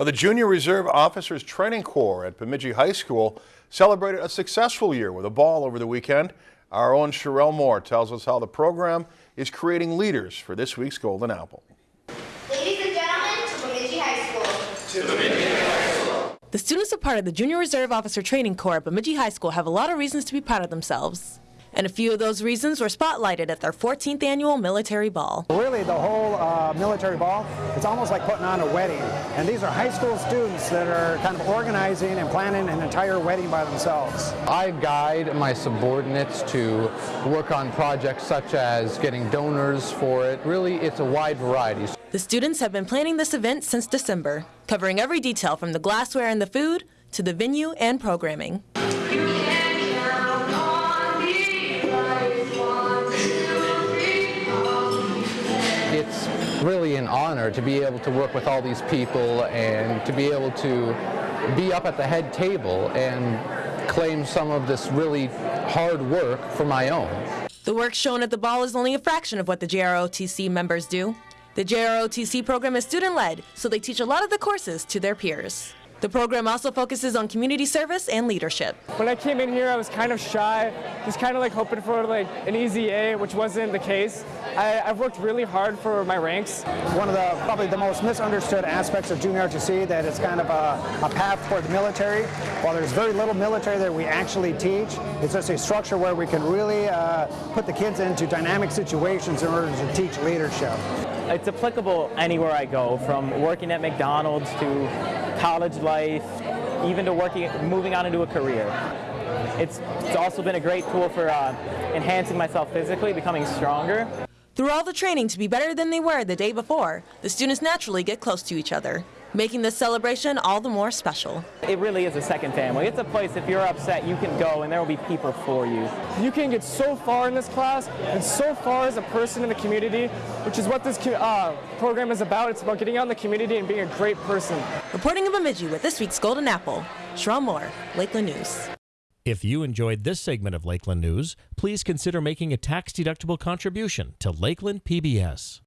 Now, the Junior Reserve Officers Training Corps at Bemidji High School celebrated a successful year with a ball over the weekend. Our own Sherelle Moore tells us how the program is creating leaders for this week's Golden Apple. Ladies and gentlemen, to Bemidji High School. The students are part of the Junior Reserve Officer Training Corps at Bemidji High School have a lot of reasons to be proud of themselves. And a few of those reasons were spotlighted at their 14th annual military ball. Really, the whole uh, military ball, it's almost like putting on a wedding. And these are high school students that are kind of organizing and planning an entire wedding by themselves. I guide my subordinates to work on projects such as getting donors for it. Really, it's a wide variety. The students have been planning this event since December, covering every detail from the glassware and the food to the venue and programming. Really an honor to be able to work with all these people and to be able to be up at the head table and claim some of this really hard work for my own. The work shown at the ball is only a fraction of what the JROTC members do. The JROTC program is student led, so they teach a lot of the courses to their peers. The program also focuses on community service and leadership. When I came in here, I was kind of shy, just kind of like hoping for like an easy A, which wasn't the case. I, I've worked really hard for my ranks. One of the probably the most misunderstood aspects of junior ROTC that it's kind of a, a path toward the military. While there's very little military that we actually teach, it's just a structure where we can really uh, put the kids into dynamic situations in order to teach leadership. It's applicable anywhere I go, from working at McDonald's to college life, even to working, moving on into a career. It's, it's also been a great tool for uh, enhancing myself physically, becoming stronger. Through all the training to be better than they were the day before, the students naturally get close to each other, making this celebration all the more special. It really is a second family. It's a place, if you're upset, you can go and there will be people for you. You can get so far in this class and so far as a person in the community, which is what this uh, program is about. It's about getting out in the community and being a great person. Reporting in Bemidji with this week's Golden Apple, Sherelle Moore, Lakeland News. If you enjoyed this segment of Lakeland News, please consider making a tax-deductible contribution to Lakeland PBS.